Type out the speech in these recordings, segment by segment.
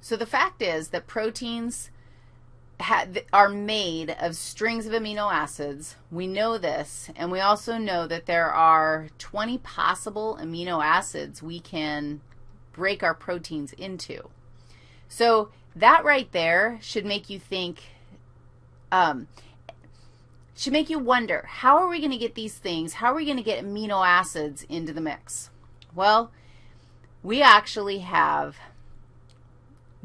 So the fact is that proteins are made of strings of amino acids. We know this, and we also know that there are 20 possible amino acids we can break our proteins into. So that right there should make you think, um, should make you wonder, how are we going to get these things, how are we going to get amino acids into the mix? Well, we actually have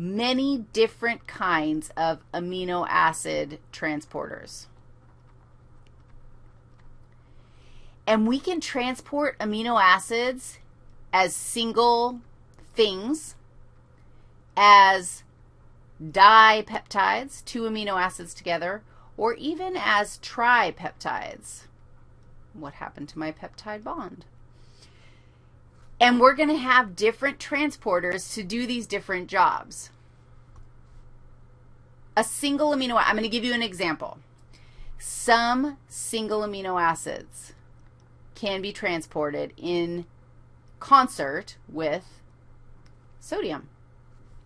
many different kinds of amino acid transporters. And we can transport amino acids as single things, as dipeptides, two amino acids together, or even as tripeptides. What happened to my peptide bond? And we're going to have different transporters to do these different jobs. A single amino, I'm going to give you an example. Some single amino acids can be transported in concert with sodium,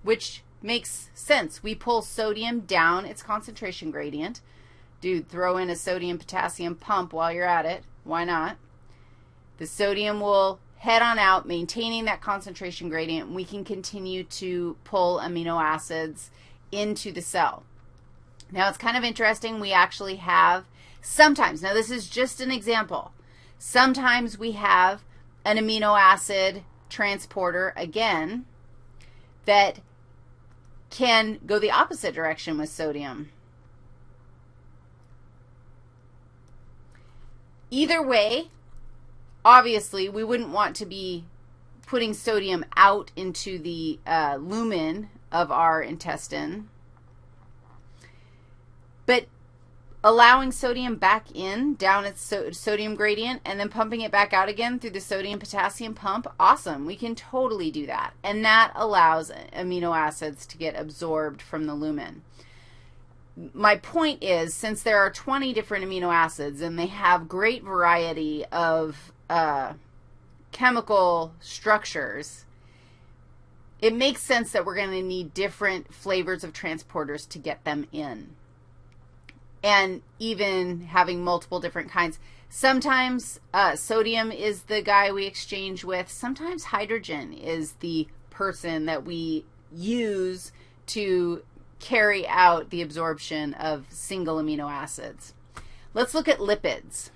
which makes sense. We pull sodium down its concentration gradient. Dude, throw in a sodium-potassium pump while you're at it. Why not? The sodium will head on out, maintaining that concentration gradient, we can continue to pull amino acids into the cell. Now, it's kind of interesting. We actually have sometimes, now this is just an example, sometimes we have an amino acid transporter, again, that can go the opposite direction with sodium. Either way, obviously, we wouldn't want to be putting sodium out into the uh, lumen of our intestine. But allowing sodium back in down its so sodium gradient and then pumping it back out again through the sodium-potassium pump, awesome. We can totally do that. And that allows amino acids to get absorbed from the lumen my point is, since there are 20 different amino acids and they have great variety of uh, chemical structures, it makes sense that we're going to need different flavors of transporters to get them in. And even having multiple different kinds. Sometimes uh, sodium is the guy we exchange with. Sometimes hydrogen is the person that we use to carry out the absorption of single amino acids. Let's look at lipids.